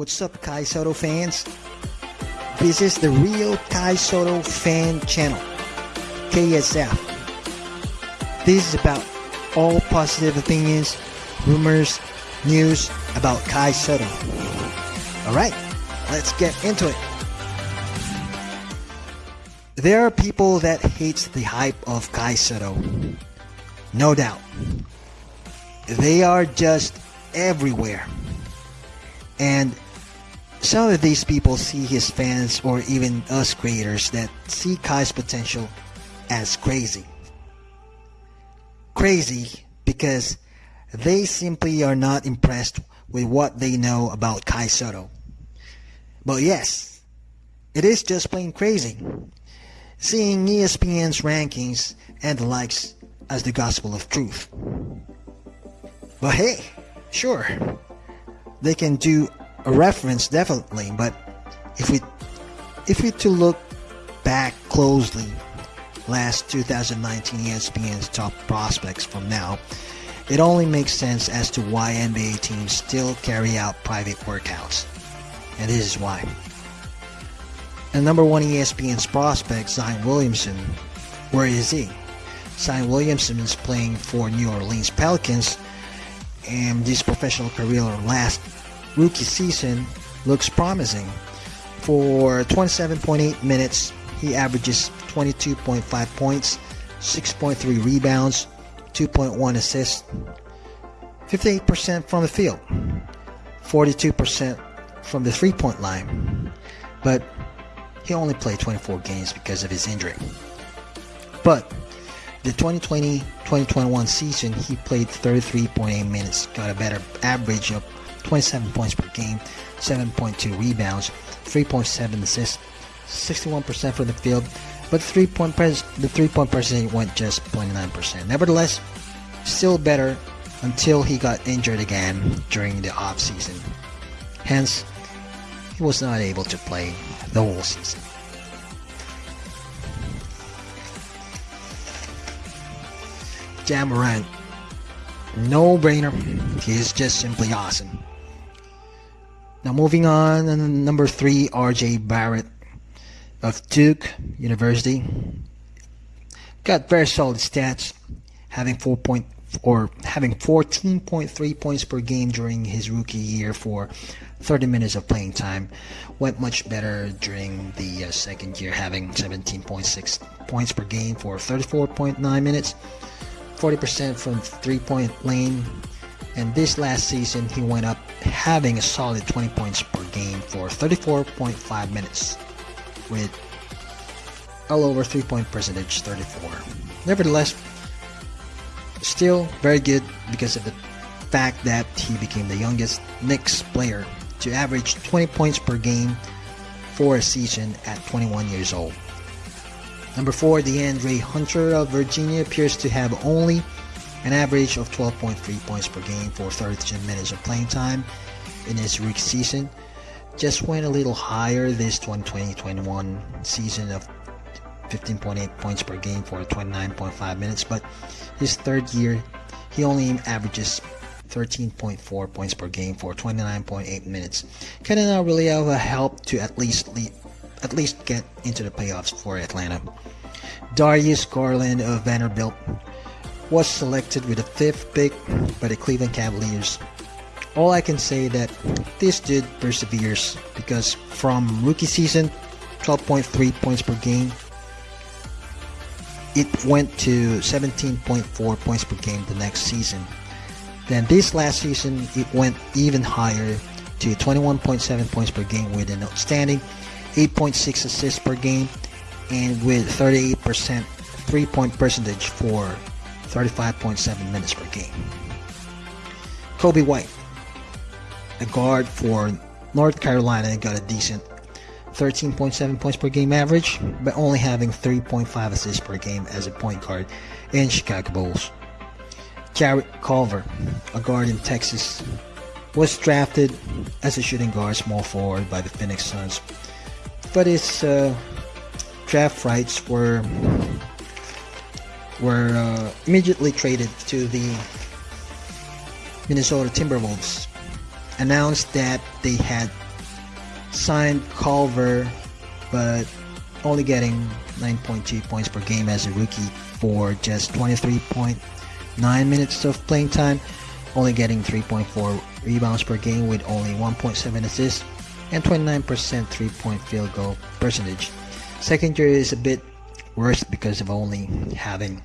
What's up, Kai Sotto fans? This is the real Kai Sotto fan channel, KSF. This is about all positive opinions, rumors, news about Kai Sotto. Alright, let's get into it. There are people that hate the hype of Kai Sotto. No doubt. They are just everywhere. And some of these people see his fans or even us creators that see Kai's potential as crazy. Crazy because they simply are not impressed with what they know about Kai Sotto. But yes, it is just plain crazy. Seeing ESPN's rankings and the likes as the gospel of truth. But hey, sure, they can do a reference definitely, but if we if we to look back closely last 2019 ESPN's top prospects from now, it only makes sense as to why NBA teams still carry out private workouts. And this is why. And number one ESPN's prospect, Zion Williamson, where is he? Zion Williamson is playing for New Orleans Pelicans, and this professional career last rookie season looks promising. For 27.8 minutes, he averages 22.5 points, 6.3 rebounds, 2.1 assists, 58% from the field, 42% from the three point line. But he only played 24 games because of his injury. But the 2020-2021 season, he played 33.8 minutes, got a better average of 27 points per game, 7.2 rebounds, 3.7 assists, 61% from the field, but three point pres- the three point percentage went just 29%. Nevertheless, still better until he got injured again during the off season. Hence, he was not able to play the whole season. Ja Morant, no brainer. He is just simply awesome. Now moving on, number three, RJ Barrett of Duke University. Got very solid stats, having four point or having 14.3 points per game during his rookie year for 30 minutes of playing time. Went much better during the uh, second year, having 17.6 points per game for 34.9 minutes, 40% from three-point lane, and this last season he went up having a solid 20 points per game for 34.5 minutes with all over three point percentage 34 nevertheless still very good because of the fact that he became the youngest Knicks player to average 20 points per game for a season at 21 years old. Number 4, DeAndre Hunter of Virginia appears to have only an average of 12.3 points per game for 32 minutes of playing time in his rookie season. Just went a little higher this 2020-21 season of 15.8 points per game for 29.5 minutes, but his third year, he only averages 13.4 points per game for 29.8 minutes. Of really have a help to at least lead, at least get into the playoffs for Atlanta. Darius Garland of Vanderbilt was selected with the fifth pick by the Cleveland Cavaliers. All I can say that this dude perseveres because from rookie season, 12.3 points per game, it went to 17.4 points per game the next season. Then this last season, it went even higher to 21.7 points per game with an outstanding 8.6 assists per game and with 38% three-point percentage for 35.7 minutes per game. Coby White, a guard for North Carolina, got a decent 13.7 points per game average, but only having 3.5 assists per game as a point guard in Chicago Bulls. Jarrett Culver, a guard in Texas, was drafted as a shooting guard small forward by the Phoenix Suns, but his uh, draft rights were were uh, immediately traded to the Minnesota Timberwolves. Announced that they had signed Culver, but only getting 9.2 points per game as a rookie for just 23.9 minutes of playing time, only getting 3.4 rebounds per game with only 1.7 assists and 29% three-point field goal percentage. Second year is a bit worse because of only having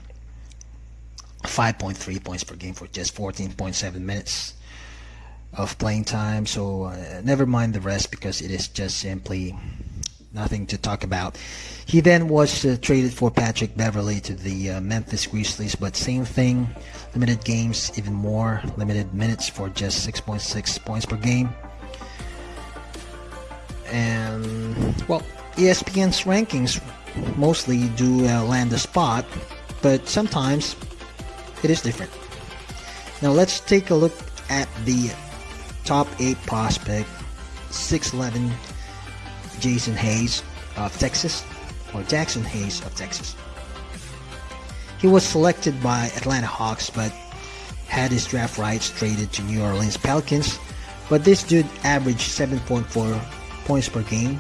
5.3 points per game for just 14.7 minutes of playing time. So uh, never mind the rest because it is just simply nothing to talk about. He then was uh, traded for Patrick Beverley to the uh, Memphis Grizzlies, but same thing, limited games, even more limited minutes for just 6.6 points per game. And well, ESPN's rankings mostly do uh, land a spot, but sometimes it is different. Now let's take a look at the top 8 prospect 6'11 Jason Hayes of Texas or Jaxson Hayes of Texas. He was selected by Atlanta Hawks but had his draft rights traded to New Orleans Pelicans but this dude averaged 7.4 points per game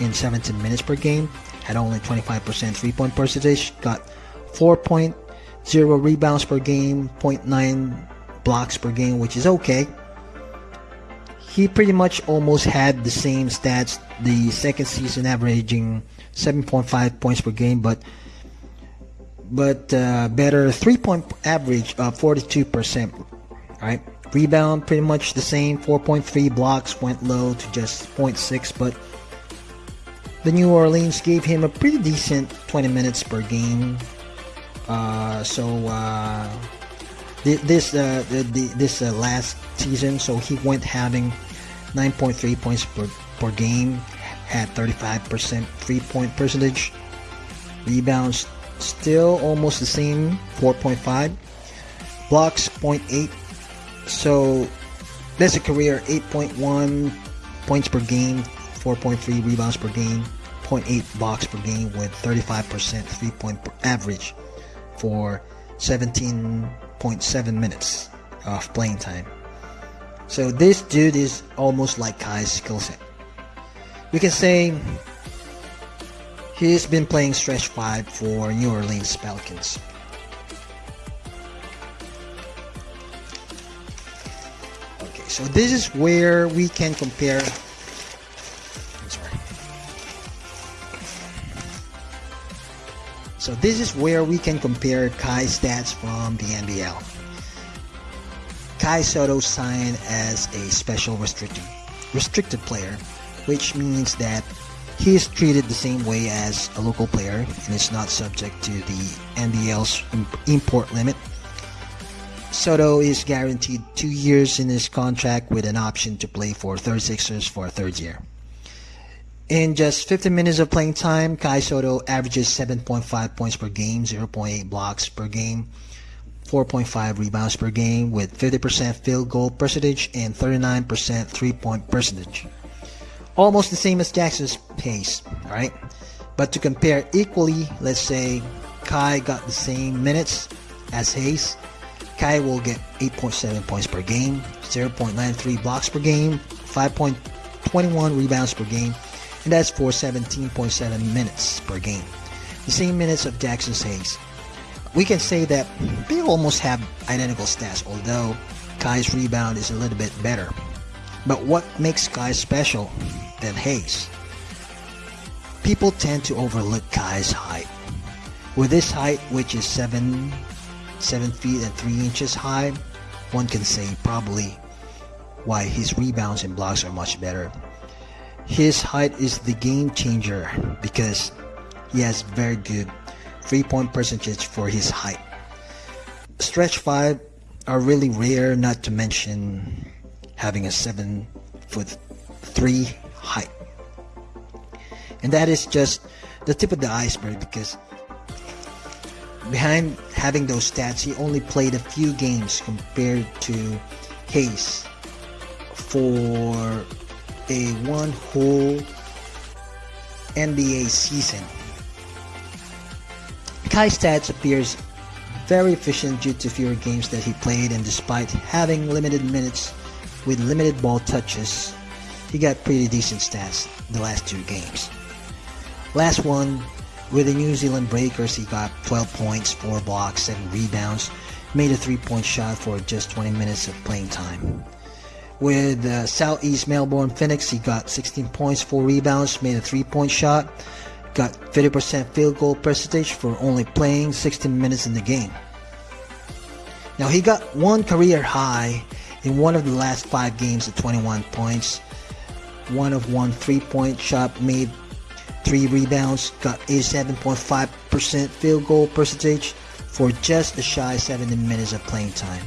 in 17 minutes per game had only 25% three-point percentage got 4.0 rebounds per game 0.9 blocks per game which is okay. He pretty much almost had the same stats the second season averaging 7.5 points per game but but uh, better three point average of 42% right? Rebound pretty much the same 4.3 blocks went low to just 0.6 but the New Orleans gave him a pretty decent 20 minutes per game uh, so uh, this uh, this uh, last season so he went having 9.3 points per, per game, had 35% three point percentage. Rebounds still almost the same, 4.5. Blocks 0.8. So that's a career 8.1 points per game, 4.3 rebounds per game, 0.8 blocks per game with 35% three point average for 17.7 minutes of playing time. So this dude is almost like Kai's skill set. We can say he's been playing stretch 5 for New Orleans Pelicans. Okay, so this is where we can compare So this is where we can compare Kai's stats from the NBL. Kai Sotto signed as a special restricted restricted player, which means that he is treated the same way as a local player and is not subject to the NBL's import limit. Sotto is guaranteed two years in his contract with an option to play for 36ers for a third year. In just 15 minutes of playing time, Kai Sotto averages 7.5 points per game, 0.8 blocks per game, 4.5 rebounds per game with 50% field goal percentage and 39% three-point percentage. Almost the same as Jaxson's pace, right? But to compare equally, let's say Kai got the same minutes as Hayes. Kai will get 8.7 points per game, 0.93 blocks per game, 5.21 rebounds per game, and that's for 17.7 minutes per game. The same minutes of Jaxson Hayes we can say that they almost have identical stats, although Kai's rebound is a little bit better. But what makes Kai special than Hayes? People tend to overlook Kai's height. With his height, which is 7, 7 feet and 3 inches high, one can say probably why his rebounds and blocks are much better. His height is the game changer because he has very good three point percentage for his height. Stretch 5 are really rare, not to mention having a 7 foot 3 height. And that is just the tip of the iceberg because behind having those stats, he only played a few games compared to Hayes for a one whole NBA season. Kai Stats appears very efficient due to fewer games that he played and despite having limited minutes with limited ball touches, he got pretty decent stats the last two games. Last one, with the New Zealand Breakers, he got 12 points, 4 blocks, 7 rebounds, made a 3-point shot for just 20 minutes of playing time. With uh, Southeast Melbourne Phoenix, he got 16 points, 4 rebounds, made a 3-point shot, got 50% field goal percentage for only playing 16 minutes in the game. Now he got one career high in one of the last five games at 21 points, one of one three-point shot made, three rebounds, got 87.5% field goal percentage for just a shy 70 minutes of playing time.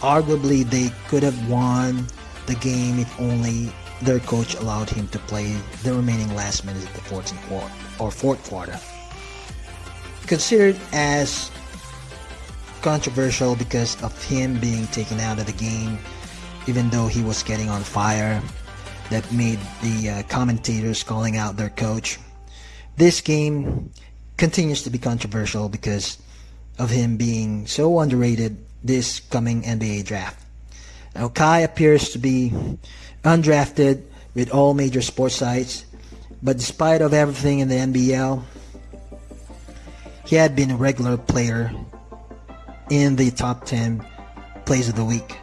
Arguably, they could have won the game if only their coach allowed him to play the remaining last minutes of the 14th quarter or fourth quarter. Considered as controversial because of him being taken out of the game, even though he was getting on fire, that made the uh, commentators calling out their coach. This game continues to be controversial because of him being so underrated this coming NBA draft. Now, Kai appears to be undrafted with all major sports sites, but despite of everything in the NBL, he had been a regular player in the top 10 plays of the week.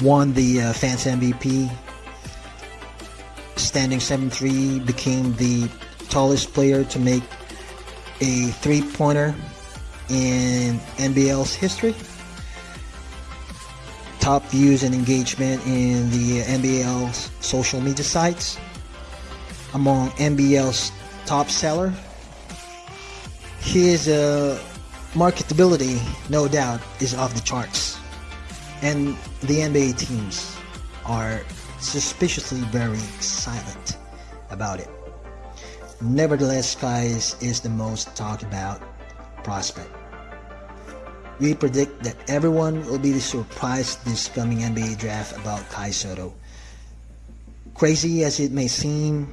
Won the uh, Fans MVP, standing 7-3, became the tallest player to make a three-pointer in NBL's history top views and engagement in the NBL's social media sites. Among NBL's top seller, his uh, marketability, no doubt, is off the charts. And the NBA teams are suspiciously very silent about it. Nevertheless, Skies is the most talked about prospect. We predict that everyone will be surprised this coming NBA draft about Kai Sotto. Crazy as it may seem,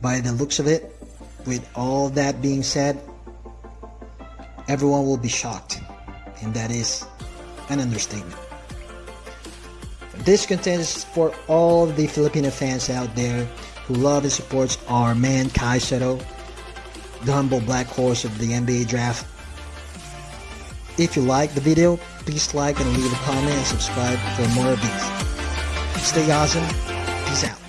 by the looks of it, with all that being said, everyone will be shocked, and that is an understatement. This content is for all the Filipino fans out there who love and supports our man Kai Sotto, the humble black horse of the NBA draft if you like the video, please like and leave a comment and subscribe for more of these. Stay awesome. Peace out.